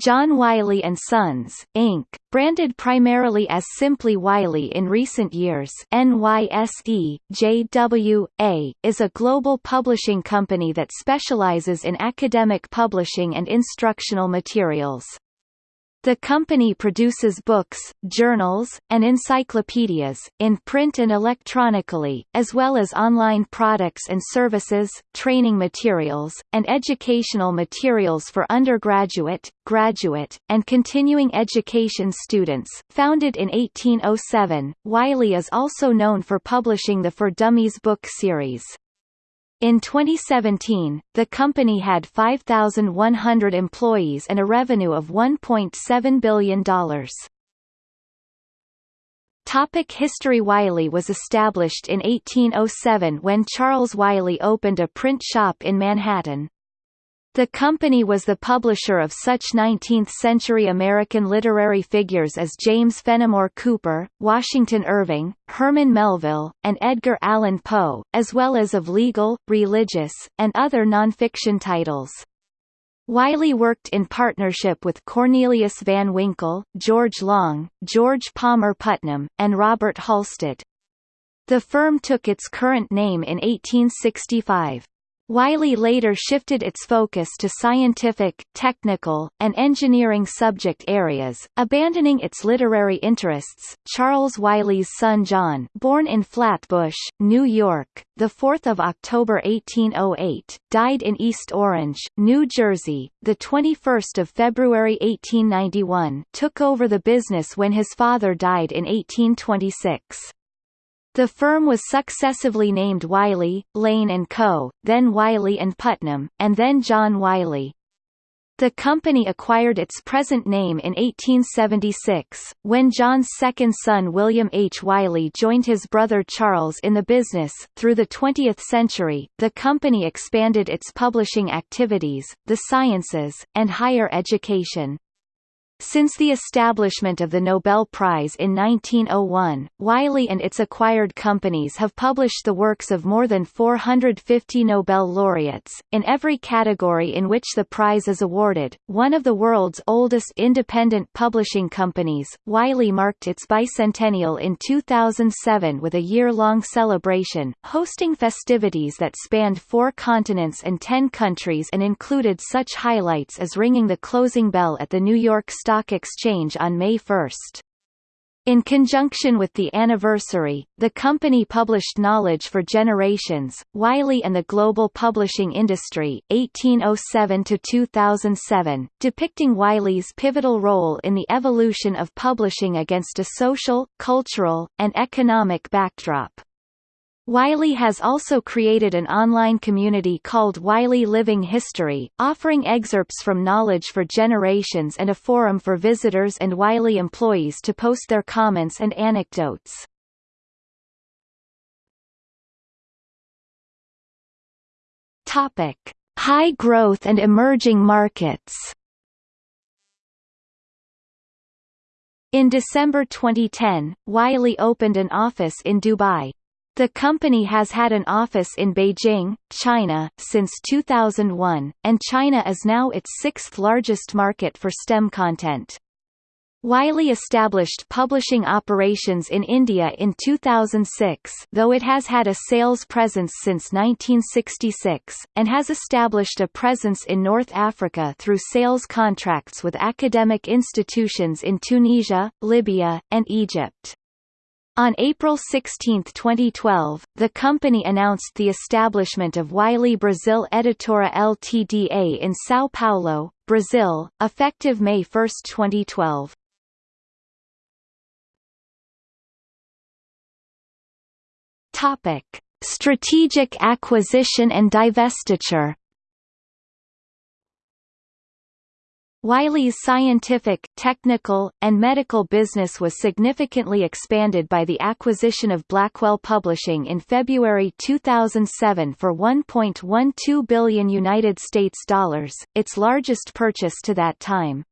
John Wiley & Sons, Inc., branded primarily as simply Wiley in recent years NYSE, JW, is a global publishing company that specializes in academic publishing and instructional materials. The company produces books, journals, and encyclopedias, in print and electronically, as well as online products and services, training materials, and educational materials for undergraduate, graduate, and continuing education students. Founded in 1807, Wiley is also known for publishing the For Dummies book series. In 2017, the company had 5,100 employees and a revenue of $1.7 billion. Topic History Wiley was established in 1807 when Charles Wiley opened a print shop in Manhattan. The company was the publisher of such 19th-century American literary figures as James Fenimore Cooper, Washington Irving, Herman Melville, and Edgar Allan Poe, as well as of legal, religious, and other nonfiction titles. Wiley worked in partnership with Cornelius Van Winkle, George Long, George Palmer Putnam, and Robert Halstead. The firm took its current name in 1865. Wiley later shifted its focus to scientific, technical, and engineering subject areas, abandoning its literary interests. Charles Wiley's son John, born in Flatbush, New York, the 4th of October 1808, died in East Orange, New Jersey, the 21st of February 1891, took over the business when his father died in 1826. The firm was successively named Wiley, Lane & Co., then Wiley & Putnam, and then John Wiley. The company acquired its present name in 1876, when John's second son William H. Wiley joined his brother Charles in the business. Through the 20th century, the company expanded its publishing activities, the sciences, and higher education. Since the establishment of the Nobel Prize in 1901, Wiley and its acquired companies have published the works of more than 450 Nobel laureates, in every category in which the prize is awarded. One of the world's oldest independent publishing companies, Wiley marked its bicentennial in 2007 with a year-long celebration, hosting festivities that spanned four continents and ten countries and included such highlights as ringing the closing bell at the New York Stock Stock Exchange on May 1. In conjunction with the anniversary, the company published Knowledge for Generations, Wiley and the Global Publishing Industry, 1807–2007, depicting Wiley's pivotal role in the evolution of publishing against a social, cultural, and economic backdrop. Wiley has also created an online community called Wiley Living History, offering excerpts from Knowledge for Generations and a forum for visitors and Wiley employees to post their comments and anecdotes. Topic: High growth and emerging markets. In December 2010, Wiley opened an office in Dubai. The company has had an office in Beijing, China, since 2001, and China is now its sixth largest market for STEM content. Wiley established publishing operations in India in 2006 though it has had a sales presence since 1966, and has established a presence in North Africa through sales contracts with academic institutions in Tunisia, Libya, and Egypt. On April 16, 2012, the company announced the establishment of Wiley Brazil Editora Ltda in São Paulo, Brazil, effective May 1, 2012. Topic: Strategic acquisition and divestiture Wiley's scientific, technical, and medical business was significantly expanded by the acquisition of Blackwell Publishing in February 2007 for 1.12 billion United States dollars, its largest purchase to that time.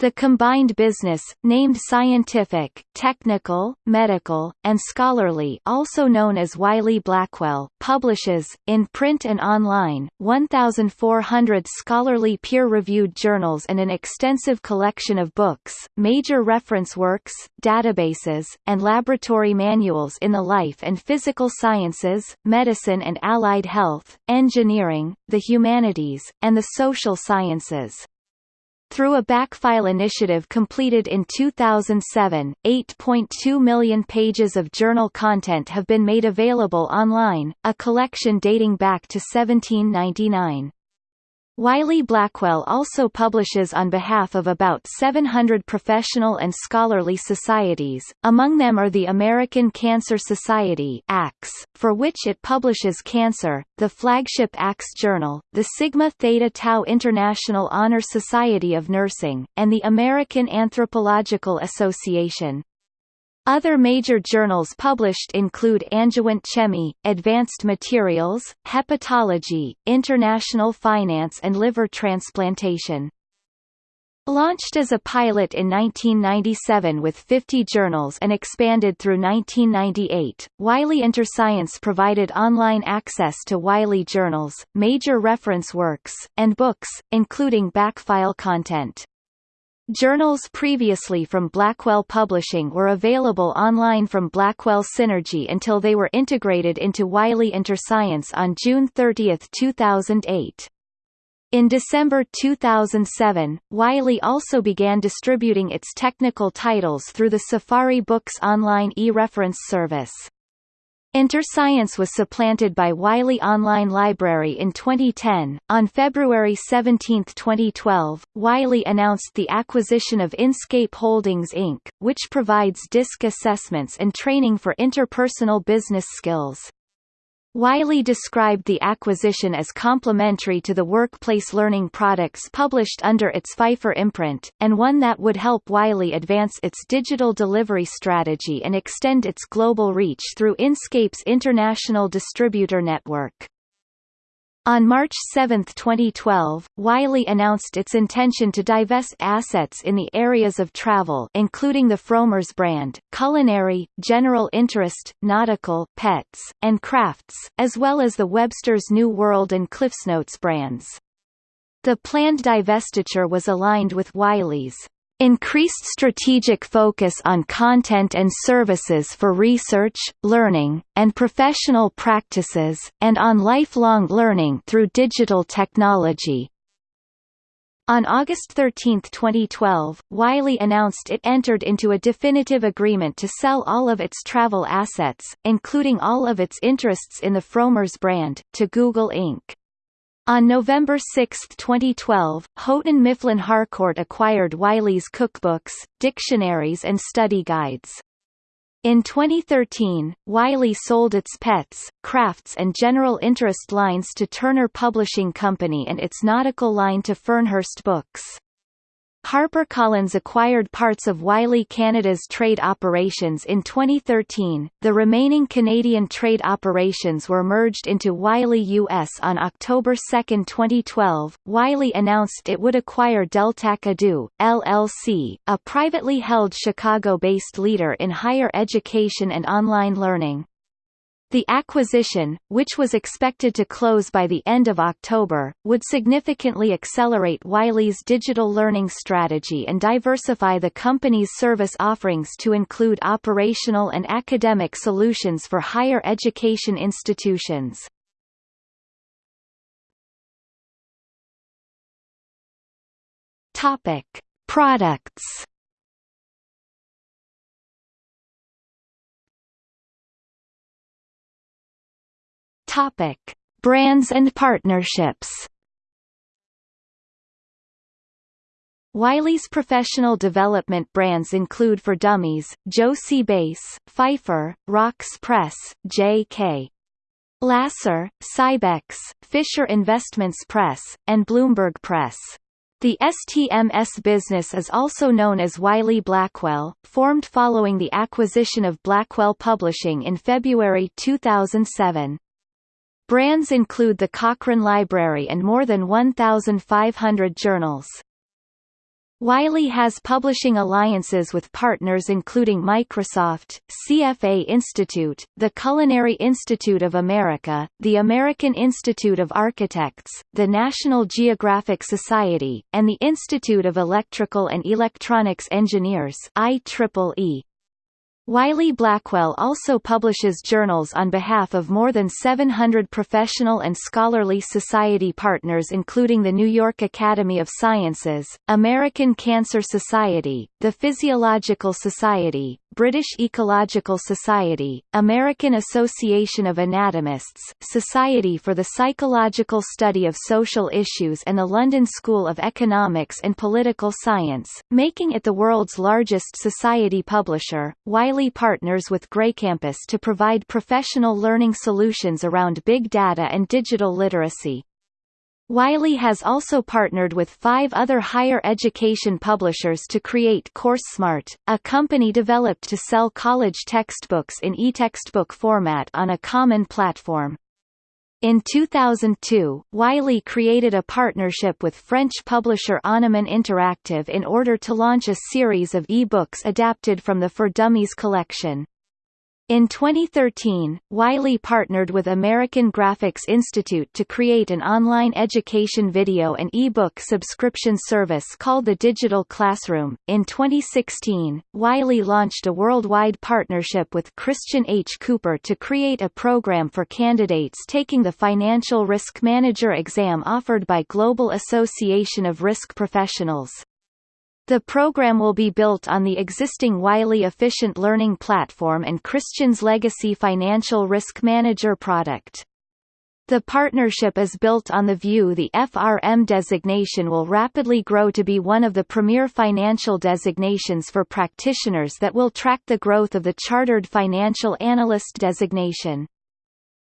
The combined business, named Scientific, Technical, Medical, and Scholarly also known as Wiley-Blackwell, publishes, in print and online, 1,400 scholarly peer-reviewed journals and an extensive collection of books, major reference works, databases, and laboratory manuals in the life and physical sciences, medicine and allied health, engineering, the humanities, and the social sciences. Through a backfile initiative completed in 2007, 8.2 million pages of journal content have been made available online, a collection dating back to 1799. Wiley-Blackwell also publishes on behalf of about 700 professional and scholarly societies, among them are the American Cancer Society ACS, for which it publishes Cancer, the flagship ACS journal, the Sigma Theta Tau International Honor Society of Nursing, and the American Anthropological Association. Other major journals published include Angewandte Chemie, Advanced Materials, Hepatology, International Finance and Liver Transplantation. Launched as a pilot in 1997 with 50 journals and expanded through 1998, Wiley InterScience provided online access to Wiley journals, major reference works, and books, including backfile content. Journals previously from Blackwell Publishing were available online from Blackwell Synergy until they were integrated into Wiley InterScience on June 30, 2008. In December 2007, Wiley also began distributing its technical titles through the Safari Books online e-reference service. InterScience was supplanted by Wiley Online Library in 2010. On February 17, 2012, Wiley announced the acquisition of Inscape Holdings Inc., which provides DISC assessments and training for interpersonal business skills. Wiley described the acquisition as complementary to the workplace learning products published under its Pfeiffer imprint, and one that would help Wiley advance its digital delivery strategy and extend its global reach through Inscape's international distributor network. On March 7, 2012, Wiley announced its intention to divest assets in the areas of travel including the Frommer's brand, culinary, general interest, nautical, pets, and crafts, as well as the Webster's New World and CliffsNotes brands. The planned divestiture was aligned with Wiley's increased strategic focus on content and services for research, learning, and professional practices, and on lifelong learning through digital technology. On August 13, 2012, Wiley announced it entered into a definitive agreement to sell all of its travel assets, including all of its interests in the Frommer's brand, to Google Inc. On November 6, 2012, Houghton Mifflin Harcourt acquired Wiley's cookbooks, dictionaries and study guides. In 2013, Wiley sold its pets, crafts and general interest lines to Turner Publishing Company and its nautical line to Fernhurst Books. HarperCollins acquired parts of Wiley Canada's trade operations in 2013. The remaining Canadian trade operations were merged into Wiley US on October 2, 2012. Wiley announced it would acquire Deltak Edu, LLC, a privately held Chicago-based leader in higher education and online learning. The acquisition, which was expected to close by the end of October, would significantly accelerate Wiley's digital learning strategy and diversify the company's service offerings to include operational and academic solutions for higher education institutions. Topic: Products Topic: Brands and partnerships. Wiley's professional development brands include for Dummies, Jossey-Bass, Pfeiffer, Wrox Press, J.K. Lasser, Sybex, Fisher Investments Press, and Bloomberg Press. The STMS business is also known as Wiley Blackwell, formed following the acquisition of Blackwell Publishing in February 2007. Brands include the Cochrane Library and more than 1,500 journals. Wiley has publishing alliances with partners including Microsoft, CFA Institute, the Culinary Institute of America, the American Institute of Architects, the National Geographic Society, and the Institute of Electrical and Electronics Engineers IEEE. Wiley Blackwell also publishes journals on behalf of more than 700 professional and scholarly society partners including the New York Academy of Sciences, American Cancer Society, the Physiological Society, British Ecological Society, American Association of Anatomists, Society for the Psychological Study of Social Issues and the London School of Economics and Political Science, making it the world's largest society publisher. Wiley partners with GreyCampus to provide professional learning solutions around big data and digital literacy. Wiley has also partnered with five other higher education publishers to create CourseSmart, a company developed to sell college textbooks in e-textbook format on a common platform. In 2002, Wiley created a partnership with French publisher Anuman Interactive in order to launch a series of e-books adapted from the For Dummies collection. In 2013, Wiley partnered with American Graphics Institute to create an online education video and e-book subscription service called the Digital Classroom. In 2016, Wiley launched a worldwide partnership with Christian H. Cooper to create a program for candidates taking the Financial Risk Manager exam offered by Global Association of Risk Professionals. The program will be built on the existing Wiley Efficient Learning Platform and Christian's Legacy Financial Risk Manager product. The partnership is built on the view the FRM designation will rapidly grow to be one of the premier financial designations for practitioners that will track the growth of the Chartered Financial Analyst designation.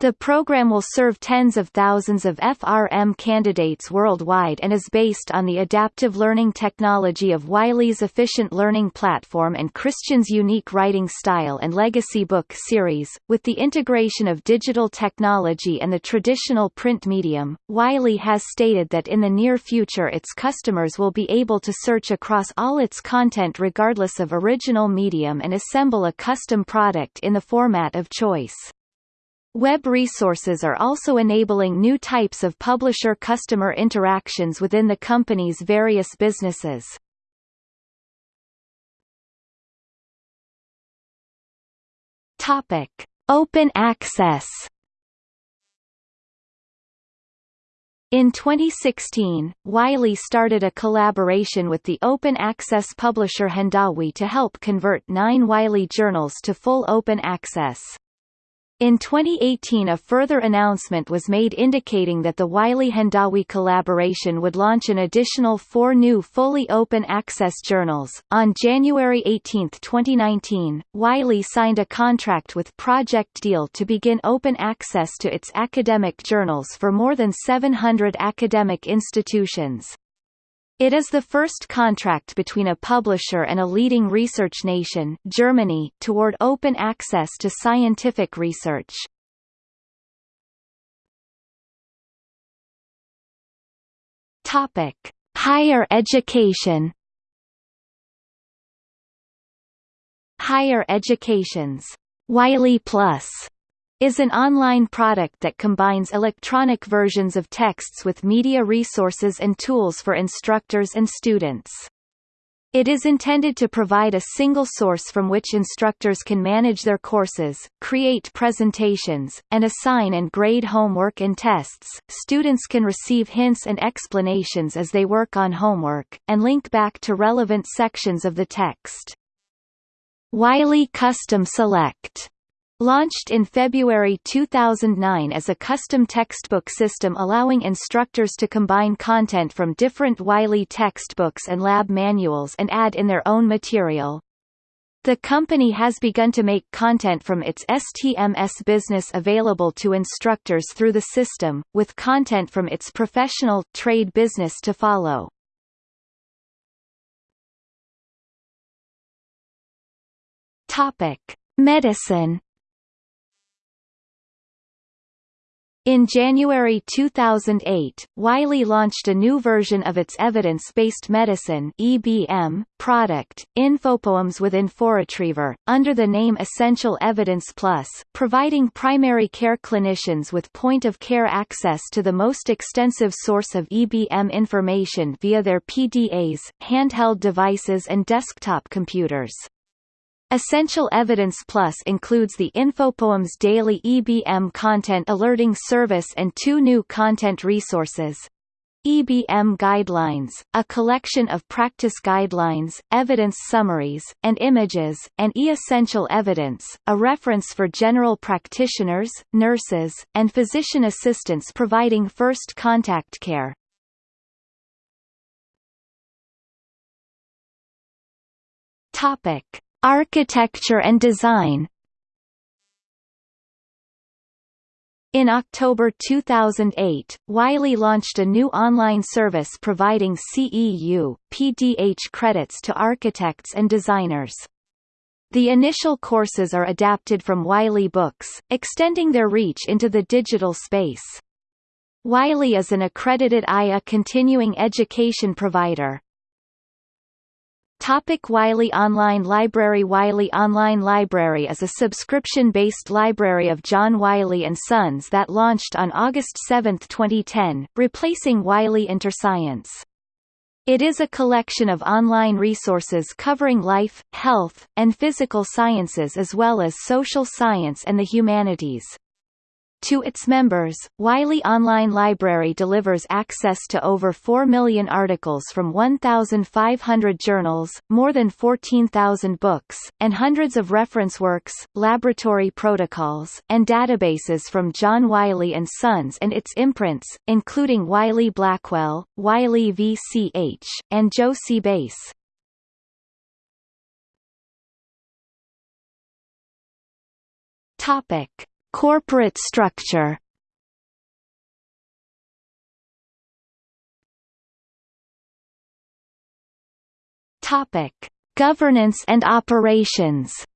The program will serve tens of thousands of FRM candidates worldwide and is based on the adaptive learning technology of Wiley's efficient learning platform and Christian's unique writing style and legacy book series. With the integration of digital technology and the traditional print medium, Wiley has stated that in the near future its customers will be able to search across all its content regardless of original medium and assemble a custom product in the format of choice. Web resources are also enabling new types of publisher-customer interactions within the company's various businesses. Topic: Open access. In 2016, Wiley started a collaboration with the open access publisher Hindawi to help convert nine Wiley journals to full open access. In 2018 a further announcement was made indicating that the Wiley-Hindawi collaboration would launch an additional four new fully open access journals. On January 18, 2019, Wiley signed a contract with Project Deal to begin open access to its academic journals for more than 700 academic institutions. It is the first contract between a publisher and a leading research nation Germany toward open access to scientific research. Topic: Higher education. Higher education's Wiley Plus is an online product that combines electronic versions of texts with media resources and tools for instructors and students. It is intended to provide a single source from which instructors can manage their courses, create presentations, and assign and grade homework and tests. Students can receive hints and explanations as they work on homework, and link back to relevant sections of the text. Wiley Custom Select Launched in February 2009 as a custom textbook system allowing instructors to combine content from different Wiley textbooks and lab manuals and add in their own material. The company has begun to make content from its STMS business available to instructors through the system, with content from its professional trade business to follow. Medicine In January 2008, Wiley launched a new version of its evidence-based medicine (EBM) product, Infopoems with InfoRetriever, under the name Essential Evidence Plus, providing primary care clinicians with point-of-care access to the most extensive source of EBM information via their PDAs, handheld devices and desktop computers. Essential Evidence Plus includes the Infopoems Daily EBM Content Alerting Service and two new content resources. EBM Guidelines, a collection of practice guidelines, evidence summaries, and images, and E-Essential Evidence, a reference for general practitioners, nurses, and physician assistants providing first contact care. Topic. Architecture and design In October 2008, Wiley launched a new online service providing CEU, PDH credits to architects and designers. The initial courses are adapted from Wiley Books, extending their reach into the digital space. Wiley is an accredited IA continuing education provider. Topic Wiley Online Library Wiley Online Library is a subscription-based library of John Wiley & Sons that launched on August 7, 2010, replacing Wiley InterScience. It is a collection of online resources covering life, health, and physical sciences as well as social science and the humanities. To its members, Wiley Online Library delivers access to over 4 million articles from 1,500 journals, more than 14,000 books, and hundreds of reference works, laboratory protocols, and databases from John Wiley & Sons and its imprints, including Wiley Blackwell, Wiley VCH, and Jossey-Bass. Topic. Corporate structure Topic: Governance and operations.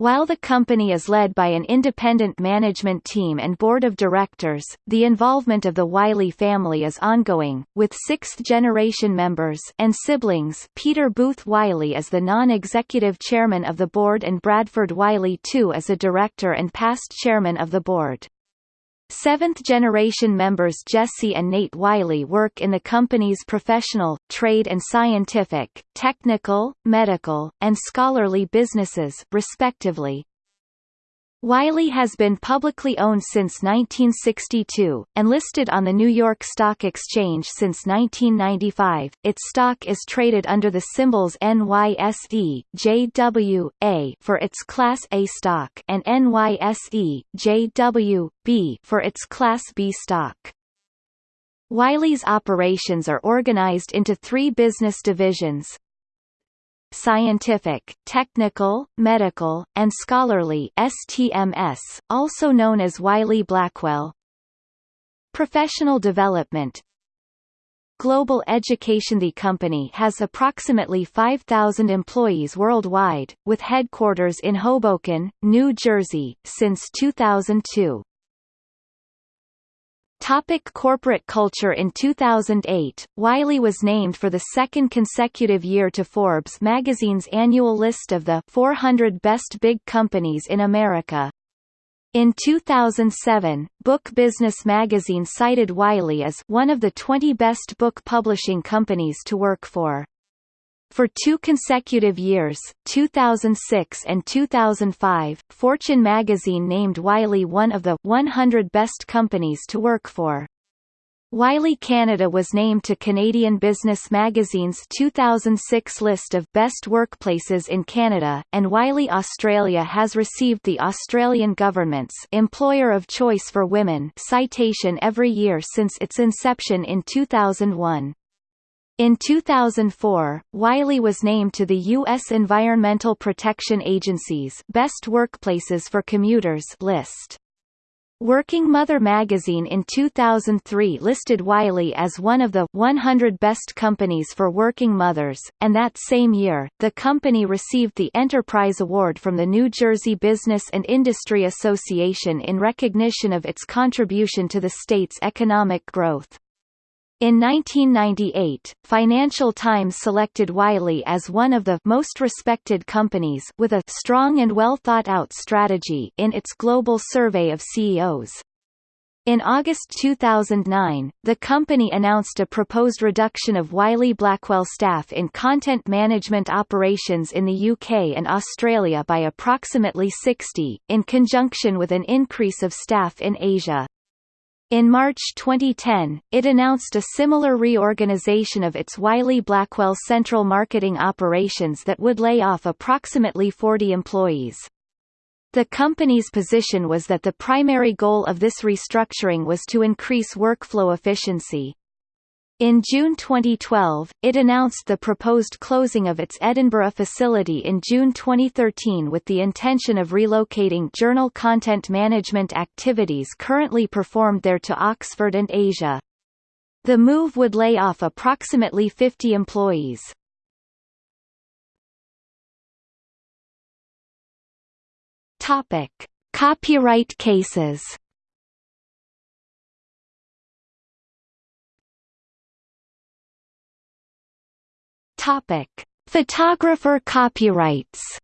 While the company is led by an independent management team and board of directors, the involvement of the Wiley family is ongoing, with sixth-generation members and siblings Peter Booth Wiley as the non-executive chairman of the board and Bradford Wiley II as a director and past chairman of the board. Seventh-generation members Jesse and Nate Wiley work in the company's professional, trade and scientific, technical, medical, and scholarly businesses, respectively. Wiley has been publicly owned since 1962, and listed on the New York Stock Exchange since 1995. Its stock is traded under the symbols NYSE, JW, for its Class A stock and NYSE, JW, B for its Class B stock. Wiley's operations are organized into three business divisions, scientific, technical, medical, and scholarly STMS, also known as Wiley Blackwell. Professional development Global Education The company has approximately 5,000 employees worldwide, with headquarters in Hoboken, New Jersey, since 2002. Topic corporate culture In 2008, Wiley was named for the second consecutive year to Forbes magazine's annual list of the 400 Best Big Companies in America. In 2007, Book Business magazine cited Wiley as one of the 20 best book publishing companies to work for. For two consecutive years, 2006 and 2005, Fortune magazine named Wiley one of the 100 best companies to work for. Wiley Canada was named to Canadian Business Magazine's 2006 list of Best Workplaces in Canada, and Wiley Australia has received the Australian government's Employer of Choice for Women citation every year since its inception in 2001. In 2004, Wiley was named to the U.S. Environmental Protection Agency's Best Workplaces for Commuters list. Working Mother magazine in 2003 listed Wiley as one of the 100 best companies for working mothers, and that same year, the company received the Enterprise Award from the New Jersey Business and Industry Association in recognition of its contribution to the state's economic growth. In 1998, Financial Times selected Wiley as one of the most respected companies with a strong and well thought out strategy in its global survey of CEOs. In August 2009, the company announced a proposed reduction of Wiley Blackwell staff in content management operations in the UK and Australia by approximately 60, in conjunction with an increase of staff in Asia. In March 2010, it announced a similar reorganization of its Wiley Blackwell central marketing operations that would lay off approximately 40 employees. The company's position was that the primary goal of this restructuring was to increase workflow efficiency. In June 2012, it announced the proposed closing of its Edinburgh facility in June 2013 with the intention of relocating journal content management activities currently performed there to Oxford and Asia. The move would lay off approximately 50 employees. Topic: Copyright cases. Topic: Photographer copyrights.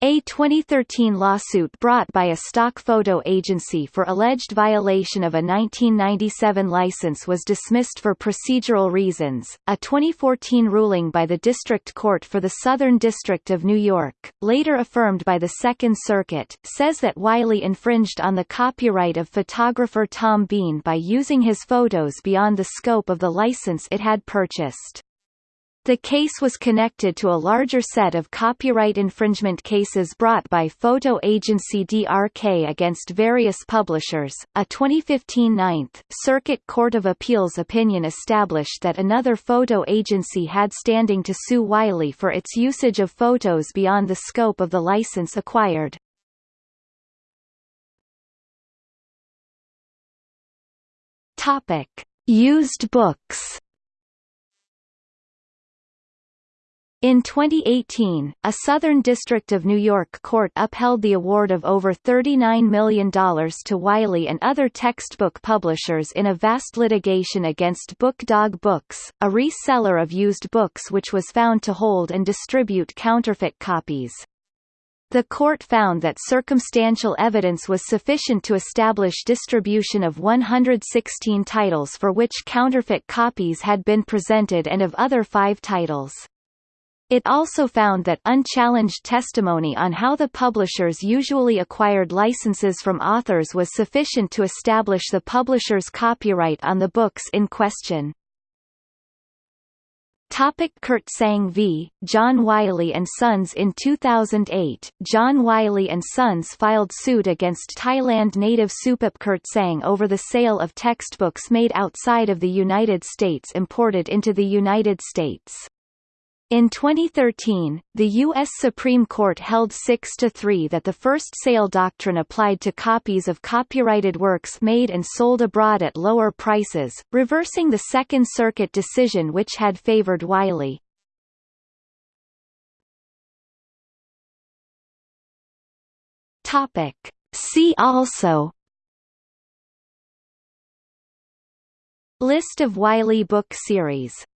A 2013 lawsuit brought by a stock photo agency for alleged violation of a 1997 license was dismissed for procedural reasons. A 2014 ruling by the District Court for the Southern District of New York, later affirmed by the Second Circuit, says that Wiley infringed on the copyright of photographer Tom Bean by using his photos beyond the scope of the license it had purchased. The case was connected to a larger set of copyright infringement cases brought by photo agency DRK against various publishers. A 2015 Ninth Circuit Court of Appeals opinion established that another photo agency had standing to sue Wiley for its usage of photos beyond the scope of the license acquired. Topic: Used books. In 2018, a Southern District of New York court upheld the award of over $39 million to Wiley and other textbook publishers in a vast litigation against BookDog Books, a reseller of used books which was found to hold and distribute counterfeit copies. The court found that circumstantial evidence was sufficient to establish distribution of 116 titles for which counterfeit copies had been presented and of other five titles. It also found that unchallenged testimony on how the publishers usually acquired licenses from authors was sufficient to establish the publisher's copyright on the books in question. Topic Kirtsaeng v. John Wiley & Sons In 2008, John Wiley & Sons filed suit against Thailand native Supap Kirtsaeng over the sale of textbooks made outside of the United States imported into the United States. In 2013, the U.S. Supreme Court held 6-3 that the first sale doctrine applied to copies of copyrighted works made and sold abroad at lower prices, reversing the Second Circuit decision which had favored Wiley. See also List of Wiley book series